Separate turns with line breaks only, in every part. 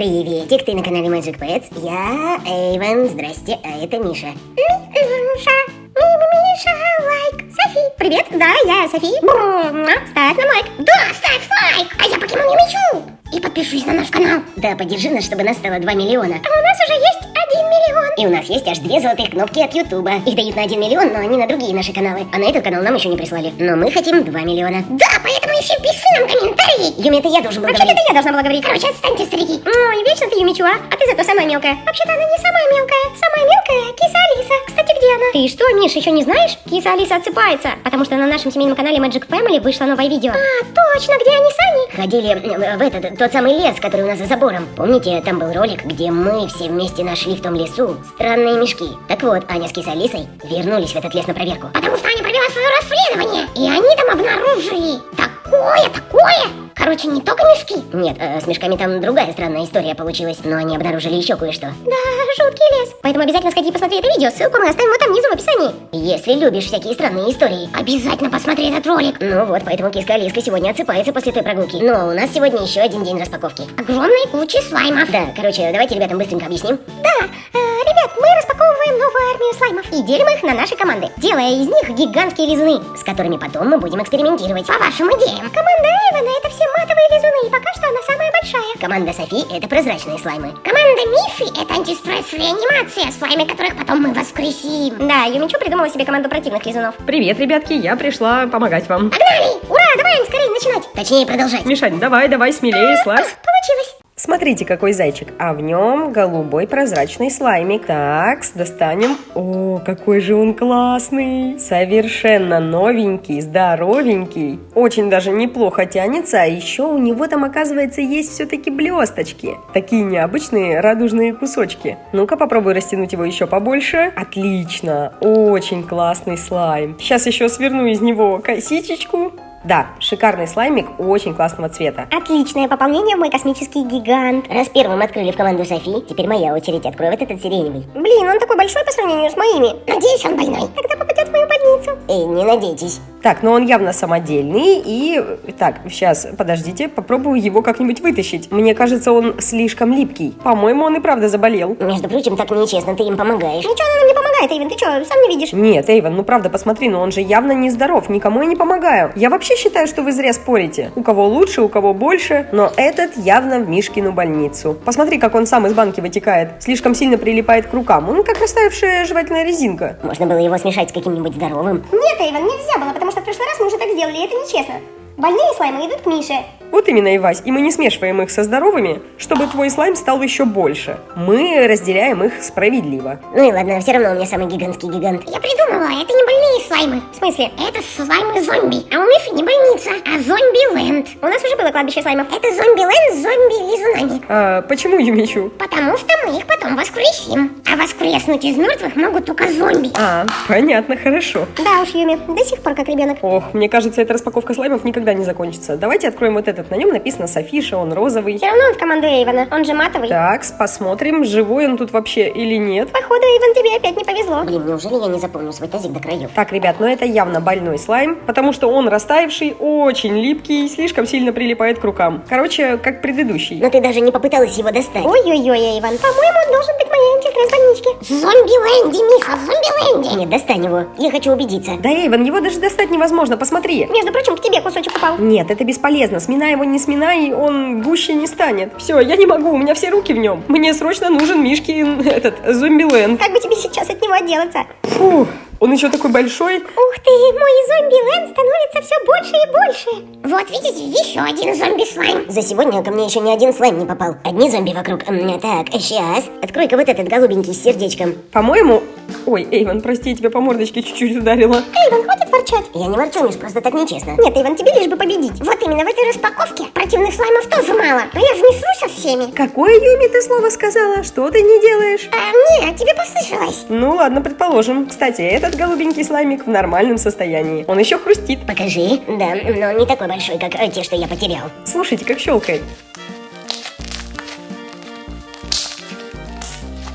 Приветик, ты на канале Magic Pets. Я Эйвен, здрасте, а это Миша.
Миша, Миша, лайк. Софи, привет, да, я Софи. Ставь на лайк. Да, ставь лайк. А я покемон не мечу. И подпишись на наш канал.
Да, поддержи нас, чтобы нас стало 2 миллиона.
А у нас уже есть 1 миллион.
И у нас есть аж две золотых кнопки от Ютуба. Их дают на 1 миллион, но они на другие наши каналы. А на этот канал нам еще не прислали. Но мы хотим 2 миллиона.
Да, поэтому еще пиши нам комментарии.
Юми, это я должен был
Вообще-то
говорить.
это я должна была говорить. Короче, отстаньте, старики. Ой, вечно ты Юмичу, а? А ты зато самая мелкая. Вообще-то она не самая мелкая. Самая мелкая киса Алиса. Кстати, где она? Ты что, Миш, еще не знаешь? Киса Алиса отсыпается. Потому что на нашем семейном канале Magic Family вышло новое видео. А, точно, где они с Аней?
Ходили в этот, тот самый лес, который у нас за забором. Помните, там был ролик, где мы все вместе нашли в том лесу странные мешки. Так вот, Аня с кисой Алисой вернулись в этот лес на проверку.
Потому что Аня провела свое расследование. И они там обнаружили такое, такое. Короче, не только мешки.
Нет, э, с мешками там другая странная история получилась, но они обнаружили еще кое-что.
Да, жуткий лес. Поэтому обязательно сходи и посмотри это видео. Ссылку мы оставим вот там внизу в описании.
Если любишь всякие странные истории.
Обязательно посмотри этот ролик.
Ну вот, поэтому киска Алиска сегодня отсыпается после той прогулки. Но у нас сегодня еще один день распаковки.
Огромной кучи слаймов.
Да, короче, давайте ребятам быстренько объясним.
Да, э, ребят, мы распаковываем новую армию слаймов и делим их на наши команды, делая из них гигантские лизуны.
с которыми потом мы будем экспериментировать.
По вашим идеям. Команда Эйвена это все матовые лизуны, и пока что она самая большая.
Команда Софи — это прозрачные слаймы.
Команда Миши это антистресс реанимация, слаймы которых потом мы воскресим. Да, Юмичу придумала себе команду противных лизунов.
Привет, ребятки, я пришла помогать вам.
Погнали! Ура, давай, скорее начинать.
Точнее, продолжать.
Мишань, давай, давай, смелее, слазь.
Получилось.
Смотрите, какой зайчик. А в нем голубой прозрачный слаймик. Так, достанем. О, какой же он классный. Совершенно новенький, здоровенький. Очень даже неплохо тянется. А еще у него там, оказывается, есть все-таки блесточки. Такие необычные радужные кусочки. Ну-ка, попробуй растянуть его еще побольше. Отлично. Очень классный слайм. Сейчас еще сверну из него косичечку. Да, шикарный слаймик очень классного цвета.
Отличное пополнение в мой космический гигант.
Раз первым открыли в команду Софи, теперь моя очередь. Открой вот этот сиреневый.
Блин, он такой большой по сравнению с моими. Надеюсь, он больной. Тогда попадет в мою больницу.
Эй, не надейтесь.
Так, но он явно самодельный. И так, сейчас, подождите, попробую его как-нибудь вытащить. Мне кажется, он слишком липкий. По-моему, он и правда заболел.
Между прочим, так нечестно, ты им помогаешь.
Ничего она нам не помогает, Эйвен, ты что, сам не видишь?
Нет, Эйвен, ну правда, посмотри, но он же явно нездоров, никому я не помогаю. Я вообще считаю, что вы зря спорите. У кого лучше, у кого больше, но этот явно в Мишкину больницу. Посмотри, как он сам из банки вытекает. Слишком сильно прилипает к рукам. Он как растаявшая жевательная резинка.
Можно было его смешать с каким-нибудь здоровым.
Нет, Эйвен, нельзя было, потому что в прошлый раз мы уже так сделали, и это нечестно. Больные слаймы идут к Мише.
Вот именно, Ивась, и мы не смешиваем их со здоровыми, чтобы твой слайм стал еще больше. Мы разделяем их справедливо.
Ну и ладно, все равно у меня самый гигантский гигант.
Я придумала, это не больные слаймы. В смысле? Это слаймы зомби. А у Миши не больница, а зомби-ленд. У нас уже было кладбище слаймов. Это зомби-ленд с зомби-лизунами.
А почему Юмичу?
Потому что мы их потом воскресим. А воскреснуть из мертвых могут только зомби.
А, понятно, хорошо.
Да уж, Юми, до сих пор как ребенок.
Ох, мне кажется, эта распаковка слаймов никогда не закончится. Давайте откроем вот этот. На нем написано Софиша, он розовый.
Все равно он в команду Эйвена, он же матовый.
Так, посмотрим, живой он тут вообще или нет.
Походу, Эйвен, тебе опять не повезло.
Блин, неужели я не запомню свой тазик до краев?
Так, ребят, но это явно больной слайм, потому что он растаявший, очень липкий, слишком сильно прилипает к рукам. Короче, как предыдущий.
Но ты даже не попыталась его достать.
Ой-ой-ой, Эйвен, по-моему, он должен быть в моей антистресс больничке. Зомби-ленди, Миша, зомби-ленди.
Нет, достань его. Я хочу убедиться.
Да, Эйвен, его даже достать невозможно, посмотри.
Между прочим, к тебе кусочек упал.
Нет, это бесполезно. Сминай его, не сминай, он гуще не станет. Все, я не могу, у меня все руки в нем. Мне срочно нужен Мишкин, этот, зомби-ленд.
Как бы тебе сейчас от него отделаться?
Фух, он еще такой большой.
Ух ты, мой зомби-ленд становится все больше и больше. Вот видите, еще один зомби-слайм.
За сегодня ко мне еще ни один слайм не попал. Одни зомби вокруг. Так, сейчас. Открой-ка вот этот голубенький с сердечком.
По-моему... Ой, Эйвен, прости, я тебя по мордочке чуть-чуть ударила.
Эйвен, хватит ворчать.
Я не ворчу, Миш, просто так нечестно.
Нет, Эйвен, тебе лишь бы победить. Вот именно в этой распаковке противных слаймов тоже мало. Но я же не со всеми.
Какое Юми ты слово сказала? Что ты не делаешь?
А, нет, тебе послышалось.
Ну ладно, предположим. Кстати, этот голубенький слаймик в нормальном состоянии. Он еще хрустит.
Покажи. Да, но не такой большой, как э, те, что я потерял.
Слушайте, как щелкает.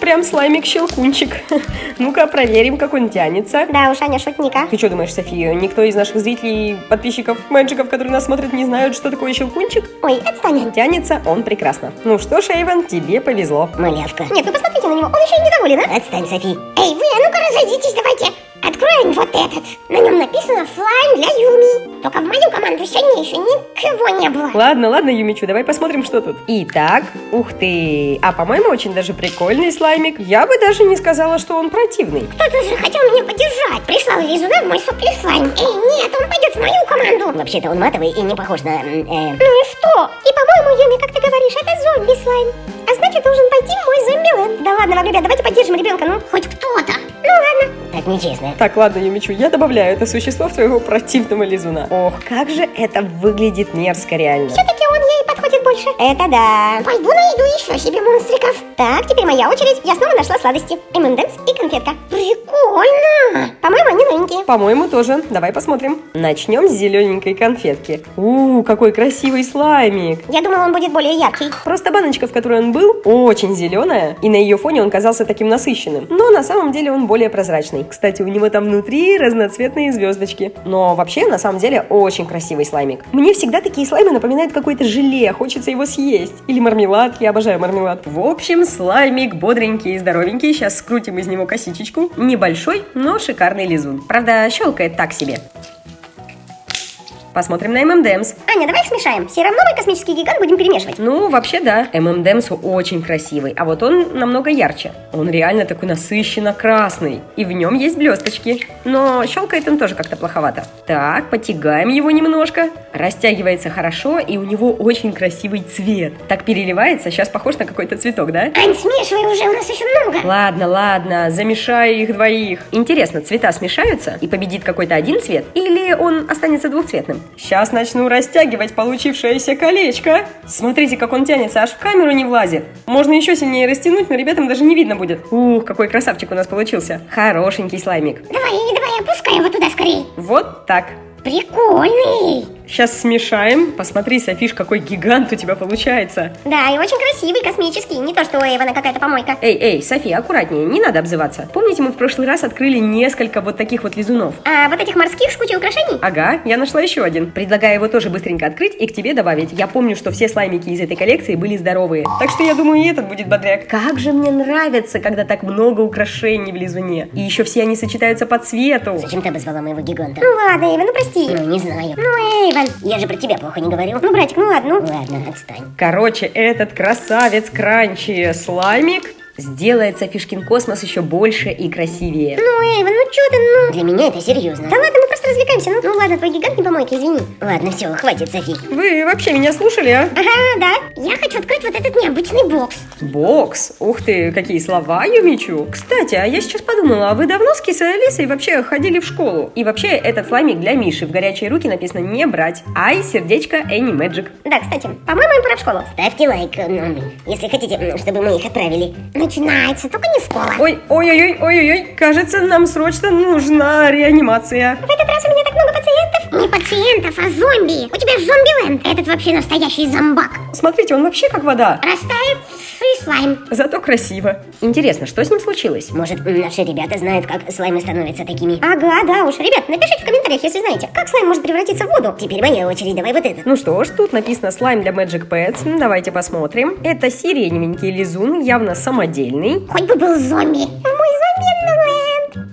Прям слаймик-щелкунчик. Ну-ка, проверим, как он тянется.
Да уж, Аня шутника.
Ты что думаешь, София, никто из наших зрителей, подписчиков, мэджиков, которые нас смотрят, не знают, что такое щелкунчик?
Ой, отстань.
Тянется он прекрасно. Ну что ж, Эйвен, тебе повезло.
Малявка.
Нет, вы посмотрите на него, он еще и недоволен, а?
Отстань, Софи.
Эй, вы, а ну-ка разойдитесь, давайте. Откроем вот этот. На нем написано слайм для Юми. Только в мою команду сегодня еще никого не было.
Ладно, ладно, Юмичу, давай посмотрим, что тут. Итак, ух ты. А по-моему, очень даже прикольный слаймик. Я бы даже не сказала, что он противный.
Кто-то же хотел меня поддержать. Прислал лизуна в мой сопли слайм. Эй, нет, он пойдет в мою команду.
Вообще-то он матовый и не похож на... э,
Ну и что? По-моему, Юми, как ты говоришь, это зомби-слайм. А значит, должен пойти мой зомби-ленд. Да ладно вам, ребят, давайте поддержим ребенка, ну, хоть кто-то. Ну ладно.
так нечестно.
Так, ладно, Юмичу, я добавляю это существо в твоего противного лизуна. Ох, как же это выглядит мерзко реально.
Все-таки он ей подходит больше. Это да. Пойду найду еще себе монстриков. Так, теперь моя очередь. Я снова нашла сладости. ММДэнс и конфетка. Прикольно. По-моему, они новенькие.
По-моему, тоже. Давай посмотрим. Начнем с зелененькой конфетки. У, какой красивый слаймик.
Я думала, он будет более яркий.
Просто баночка, в которой он был, очень зеленая, и на ее фоне он казался таким насыщенным. Но на самом деле он более прозрачный. Кстати, у него там внутри разноцветные звездочки. Но вообще, на самом деле, очень красивый слаймик. Мне всегда такие слаймы напоминают какое-то желе, хочется его съесть. Или мармелад, я обожаю мармелад. В общем, слаймик бодренький и здоровенький. Сейчас скрутим из него косичечку. Небольшой, но шикарный лизун. Правда, щелкает так себе. Посмотрим на ММДМС.
Аня, давай их смешаем. Все равно мы космический гигант будем перемешивать.
Ну, вообще да. ММДМС очень красивый, а вот он намного ярче. Он реально такой насыщенно красный, и в нем есть блесточки. Но щелкает он тоже как-то плоховато. Так, потягаем его немножко. Растягивается хорошо, и у него очень красивый цвет. Так переливается, сейчас похож на какой-то цветок, да?
Ань, смешивай уже, у нас еще много.
Ладно, ладно, замешаю их двоих. Интересно, цвета смешаются и победит какой-то один цвет? Или он останется двухцветным? Сейчас начну растягивать получившееся колечко. Смотрите, как он тянется, аж в камеру не влазит. Можно еще сильнее растянуть, но ребятам даже не видно будет. Ух, какой красавчик у нас получился. Хорошенький слаймик.
Давай, давай, опускай его туда скорее.
Вот так.
Прикольный.
Сейчас смешаем. Посмотри, Софиш, какой гигант у тебя получается.
Да, и очень красивый, космический. Не то, что у Эйвена какая-то помойка.
Эй, эй, София, аккуратнее, не надо обзываться. Помните, мы в прошлый раз открыли несколько вот таких вот лизунов?
А вот этих морских с кучей украшений?
Ага, я нашла еще один. Предлагаю его тоже быстренько открыть и к тебе добавить. Я помню, что все слаймики из этой коллекции были здоровые. Так что я думаю, и этот будет бодряк. Как же мне нравится, когда так много украшений в лизуне. И еще все они сочетаются по цвету.
Зачем ты обозвала моего гиганта?
Ну ладно, Эйвен, ну прости.
Ну, не знаю.
Ну, Эйвен.
Я же про тебя плохо не говорю.
Ну, братик, ну ладно, ну.
Ладно, отстань.
Короче, этот красавец Кранчи слаймик сделает Софишкин космос еще больше и красивее.
Ну, Эйвен, ну что ты, ну.
Для меня это серьезно.
Да ладно, мы просто развлекаемся. Ну, ну ладно, твой гигант не помойка, извини.
Ладно, все, хватит, Софи.
Вы вообще меня слушали, а?
Ага, да. Я хочу открыть вот этот необычный бокс.
Бокс? Ух ты, какие слова, Юмичу. Кстати, а я сейчас подумала, а вы давно с Кисой Алисой вообще ходили в школу? И вообще, этот слаймик для Миши. В горячие руки написано не брать. Ай, сердечко, Энни Мэджик.
Да, кстати, по-моему, им пора в школу.
Ставьте лайк, ну, если хотите, чтобы мы их отправили.
Начинается, только не школа.
Ой, ой-ой-ой, ой-ой-ой, кажется, нам срочно нужна реанимация.
В этот раз у меня так много пациентов. Не пациентов, а зомби. У тебя зомби-ленд. Этот вообще настоящий зомбак.
Смотрите, он вообще как вода.
Растаявший слайм.
Зато красиво. Интересно, что с ним случилось?
Может, наши ребята знают, как слаймы становятся такими?
Ага, да уж. Ребят, напишите в комментариях, если знаете, как слайм может превратиться в воду.
Теперь моя очередь, давай вот этот.
Ну что ж, тут написано слайм для Magic Pets. Давайте посмотрим. Это сиреневенький лизун, явно самодельный.
Хоть бы был зомби.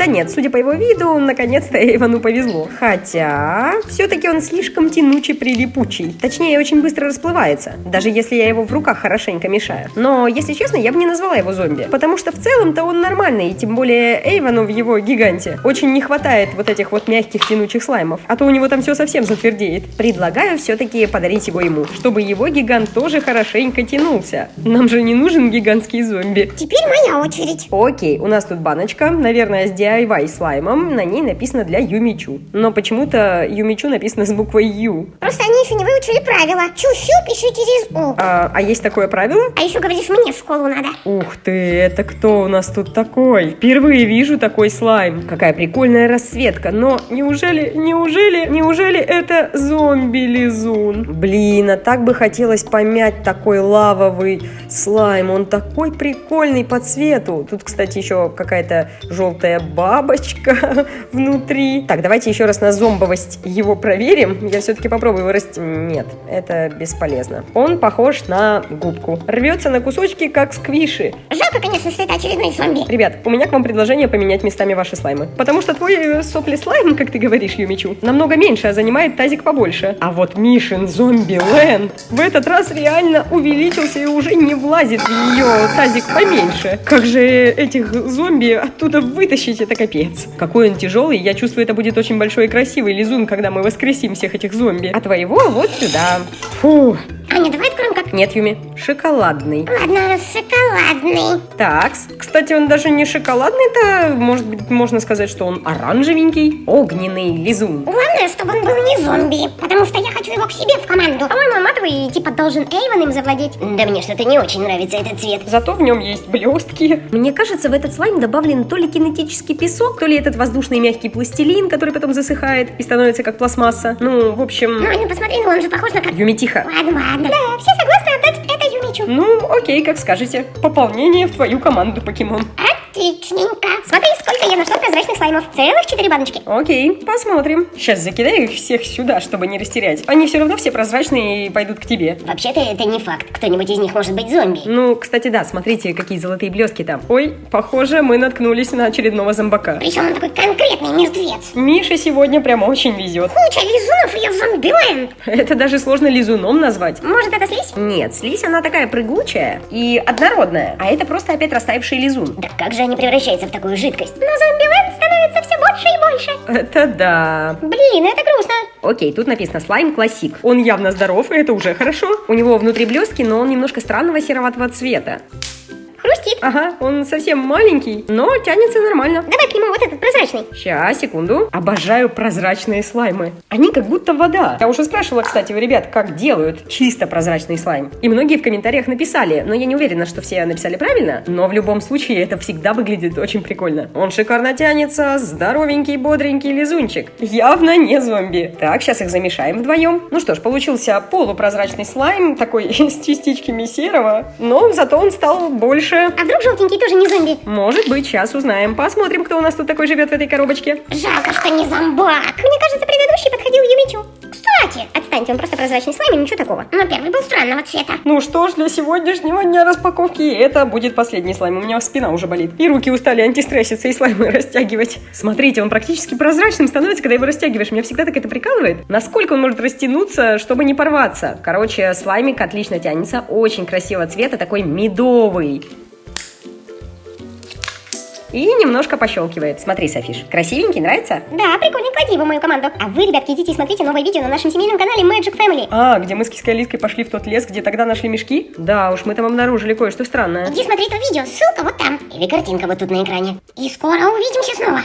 Да нет, судя по его виду, наконец-то Эйвану повезло. Хотя, все-таки он слишком тянучий прилипучий. Точнее, очень быстро расплывается, даже если я его в руках хорошенько мешаю. Но, если честно, я бы не назвала его зомби, потому что в целом-то он нормальный, и тем более Эйвану в его гиганте очень не хватает вот этих вот мягких тянучих слаймов, а то у него там все совсем затвердеет. Предлагаю все-таки подарить его ему, чтобы его гигант тоже хорошенько тянулся. Нам же не нужен гигантский зомби.
Теперь моя очередь.
Окей, у нас тут баночка, наверное, с диаметром DIY слаймом, на ней написано для Юмичу. Но почему-то Юмичу написано с буквой Ю.
Просто они еще не выучили правила. Чу-чу пиши через У.
А, а есть такое правило?
А еще говоришь, мне в школу надо.
Ух ты, это кто у нас тут такой? Впервые вижу такой слайм. Какая прикольная расцветка. Но неужели, неужели, неужели это зомби-лизун? Блин, а так бы хотелось помять такой лавовый слайм. Он такой прикольный по цвету. Тут, кстати, еще какая-то желтая бабочка внутри. Так, давайте еще раз на зомбовость его проверим. Я все-таки попробую вырастить. Нет, это бесполезно. Он похож на губку. Рвется на кусочки, как сквиши.
Жалко, конечно, что это очередной зомби.
Ребят, у меня к вам предложение поменять местами ваши слаймы. Потому что твой э, сопли слайм, как ты говоришь, Юмичу, намного меньше, а занимает тазик побольше. А вот Мишин зомби Лэнд в этот раз реально увеличился и уже не влазит в ее тазик поменьше. Как же этих зомби оттуда вытащить, это капец. Какой он тяжелый, я чувствую, это будет очень большой и красивый лизун, когда мы воскресим всех этих зомби. А твоего вот сюда. Фу.
Аня, давай откроем как...
Нет, Юми, шоколадный.
Ладно, шоколадный.
Так, кстати, он даже не шоколадный-то, может быть, можно сказать, что он оранжевенький, огненный лизун.
Главное, чтобы он был не зомби, потому что я хочу его к себе в команду. По-моему, он матовый и типа должен Эйвен им завладеть.
Да мне что-то не очень нравится этот цвет.
Зато в нем есть блестки. Мне кажется, в этот слайм добавлен то ли кинетический песок, то ли этот воздушный мягкий пластилин, который потом засыхает и становится как пластмасса. Ну, в общем...
Ну, Аня, посмотри, ну он же похож на как...
Юми, тихо.
Ладно, ладно. Да, все согласны отдать это Юмичу.
Ну, окей, как скажете. Пополнение в твою команду, покемон.
Отличненько. Смотри, сколько я нашла прозрачных слаймов. Целых четыре баночки.
Окей, посмотрим. Сейчас закидаю их всех сюда, чтобы не растерять. Они все равно все прозрачные и пойдут к тебе.
Вообще-то это не факт. Кто-нибудь из них может быть зомби.
Ну, кстати, да, смотрите, какие золотые блески там. Ой, похоже, мы наткнулись на очередного зомбака.
Причем он такой конкретный мертвец.
Миша сегодня прямо очень везет.
Куча лизунов я в зомбиленд.
Это даже сложно лизуном назвать.
Может, это слизь?
Нет, слизь она такая прыгучая и однородная, а это просто опять растаявший лизун.
Да как же они превращаются в такую жидкость?
Но зомбиленд становится все больше и больше.
Это да.
Блин, это грустно.
Окей, тут написано слайм классик. Он явно здоров, и это уже хорошо. У него внутри блески, но он немножко странного сероватого цвета.
Хрустит.
Ага, он совсем маленький, но тянется нормально.
Давай к нему вот этот прозрачный.
Сейчас, секунду. Обожаю прозрачные слаймы. Они как будто вода. Я уже спрашивала, кстати, у ребят, как делают чисто прозрачный слайм. И многие в комментариях написали, но я не уверена, что все написали правильно. Но в любом случае это всегда выглядит очень прикольно. Он шикарно тянется, здоровенький, бодренький лизунчик. Явно не зомби. Так, сейчас их замешаем вдвоем. Ну что ж, получился полупрозрачный слайм, такой с частичками серого, но зато он стал больше
А вдруг желтенький тоже не зомби?
может быть, сейчас узнаем. Посмотрим, кто у нас тут такой живет в этой коробочке.
Жалко, что не зомбак. Мне кажется. Кстати, отстаньте, он просто прозрачный слайм ничего такого. Но первый был странного цвета.
Ну что ж, для сегодняшнего дня распаковки это будет последний слайм. У меня спина уже болит. И руки устали антистресситься и слаймы растягивать. Смотрите, он практически прозрачным становится, когда его растягиваешь. Меня всегда так это прикалывает. Насколько он может растянуться, чтобы не порваться. Короче, слаймик отлично тянется. Очень красивого цвета, такой медовый. И немножко пощелкивает. Смотри, Софиш, красивенький, нравится?
Да, прикольно, клади его в мою команду. А вы, ребятки, идите и смотрите новое видео на нашем семейном канале Magic Family.
А, где мы с Киской Алиской пошли в тот лес, где тогда нашли мешки? Да уж, мы там обнаружили кое-что странное.
Иди смотри то видео, ссылка вот там.
Или картинка вот тут на экране.
И скоро увидимся снова.